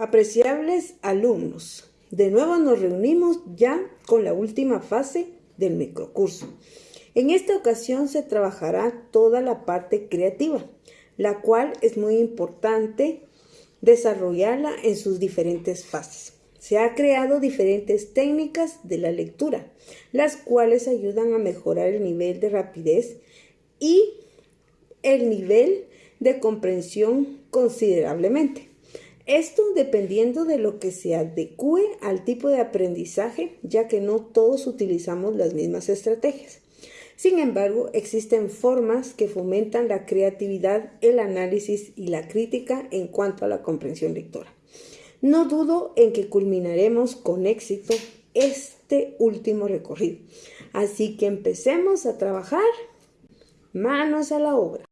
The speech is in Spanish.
Apreciables alumnos, de nuevo nos reunimos ya con la última fase del microcurso. En esta ocasión se trabajará toda la parte creativa, la cual es muy importante desarrollarla en sus diferentes fases. Se ha creado diferentes técnicas de la lectura, las cuales ayudan a mejorar el nivel de rapidez y el nivel de comprensión considerablemente. Esto dependiendo de lo que se adecue al tipo de aprendizaje, ya que no todos utilizamos las mismas estrategias. Sin embargo, existen formas que fomentan la creatividad, el análisis y la crítica en cuanto a la comprensión lectora. No dudo en que culminaremos con éxito este último recorrido. Así que empecemos a trabajar manos a la obra.